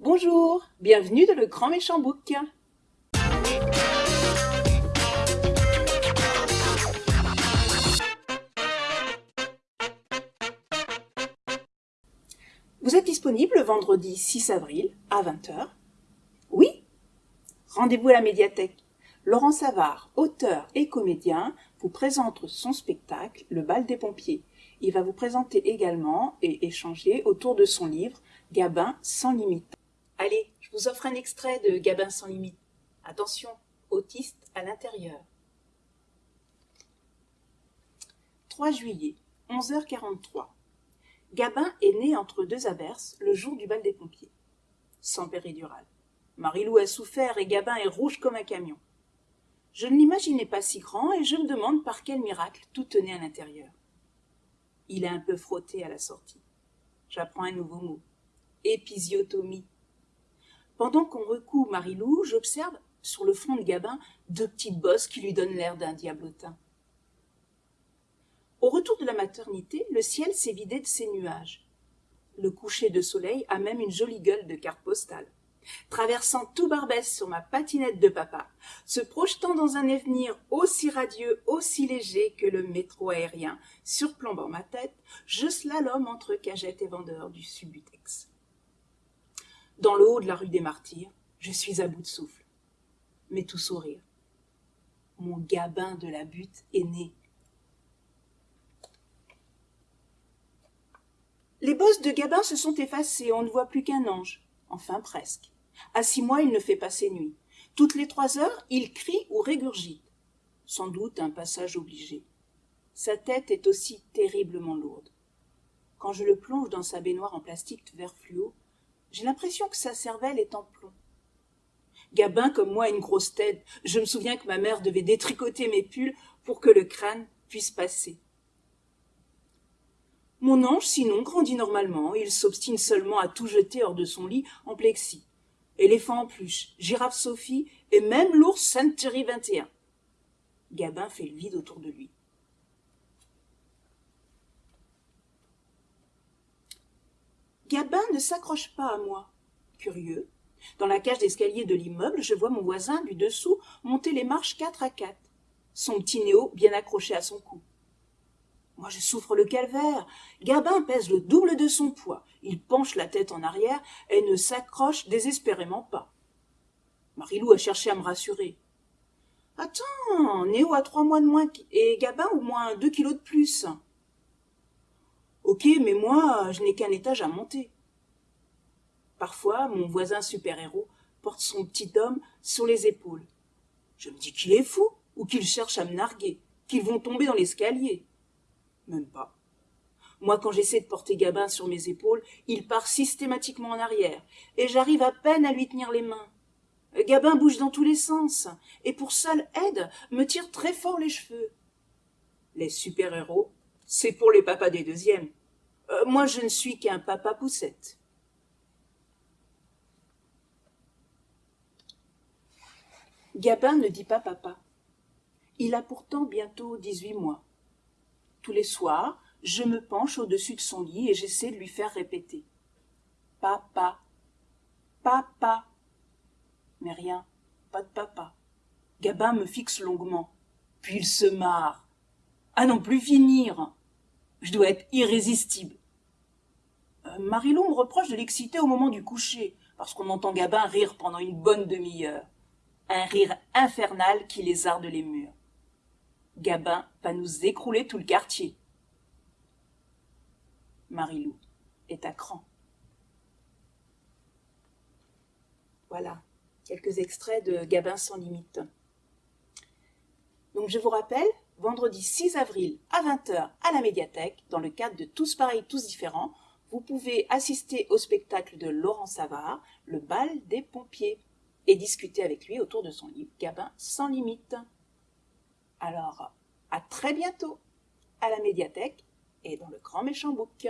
Bonjour, bienvenue dans le Grand Méchant Book. Vous êtes disponible le vendredi 6 avril à 20h Oui? Rendez-vous à la médiathèque. Laurent Savard, auteur et comédien, vous présente son spectacle Le bal des pompiers. Il va vous présenter également et échanger autour de son livre Gabin sans limite. Allez, je vous offre un extrait de Gabin sans limite. Attention, autiste à l'intérieur. 3 juillet, 11h43. Gabin est né entre deux averses le jour du bal des pompiers. Sans péridurale. Marilou a souffert et Gabin est rouge comme un camion. Je ne l'imaginais pas si grand et je me demande par quel miracle tout tenait à l'intérieur. Il a un peu frotté à la sortie. J'apprends un nouveau mot. Épisiotomie. Pendant qu'on recoue Marilou, j'observe, sur le front de Gabin, deux petites bosses qui lui donnent l'air d'un diablotin. Au retour de la maternité, le ciel s'est vidé de ses nuages. Le coucher de soleil a même une jolie gueule de carte postale. Traversant tout Barbès sur ma patinette de papa, se projetant dans un avenir aussi radieux, aussi léger que le métro aérien, surplombant ma tête, je slalom entre cagettes et vendeurs du Subutex. Dans le haut de la rue des Martyrs, je suis à bout de souffle, mais tout sourire. Mon gabin de la butte est né. Les bosses de Gabin se sont effacées, on ne voit plus qu'un ange. Enfin presque. À six mois, il ne fait pas ses nuits. Toutes les trois heures, il crie ou régurgite. Sans doute un passage obligé. Sa tête est aussi terriblement lourde. Quand je le plonge dans sa baignoire en plastique vert fluo, j'ai l'impression que sa cervelle est en plomb. Gabin, comme moi, a une grosse tête. Je me souviens que ma mère devait détricoter mes pulls pour que le crâne puisse passer. Mon ange, sinon, grandit normalement, il s'obstine seulement à tout jeter hors de son lit en plexi. Éléphant en pluche, girafe Sophie et même l'ours Century 21. Gabin fait le vide autour de lui. Gabin ne s'accroche pas à moi. Curieux. Dans la cage d'escalier de l'immeuble, je vois mon voisin du dessous monter les marches quatre à quatre, son petit néo bien accroché à son cou. Moi, je souffre le calvaire. Gabin pèse le double de son poids. Il penche la tête en arrière et ne s'accroche désespérément pas. Marilou a cherché à me rassurer. Attends, Néo a trois mois de moins et Gabin au moins deux kilos de plus. Ok, mais moi, je n'ai qu'un étage à monter. Parfois, mon voisin super-héros porte son petit homme sur les épaules. Je me dis qu'il est fou ou qu'il cherche à me narguer, qu'ils vont tomber dans l'escalier. Même pas. Moi, quand j'essaie de porter Gabin sur mes épaules, il part systématiquement en arrière, et j'arrive à peine à lui tenir les mains. Gabin bouge dans tous les sens, et pour seule aide, me tire très fort les cheveux. Les super-héros, c'est pour les papas des deuxièmes. Euh, moi, je ne suis qu'un papa poussette. Gabin ne dit pas papa. Il a pourtant bientôt dix-huit mois. Tous les soirs, je me penche au-dessus de son lit et j'essaie de lui faire répéter. Papa, papa. Mais rien, pas de papa. Gabin me fixe longuement, puis il se marre. À non plus finir. Je dois être irrésistible. Marilou me reproche de l'exciter au moment du coucher, parce qu'on entend Gabin rire pendant une bonne demi-heure. Un rire infernal qui lézarde les murs. Gabin va nous écrouler tout le quartier. Marilou est à cran. Voilà, quelques extraits de Gabin sans limite. Donc je vous rappelle, vendredi 6 avril à 20h à la médiathèque, dans le cadre de Tous pareils, tous différents, vous pouvez assister au spectacle de Laurent Savard, Le bal des pompiers, et discuter avec lui autour de son livre Gabin sans limite. Alors, à très bientôt à la médiathèque et dans le grand méchant book.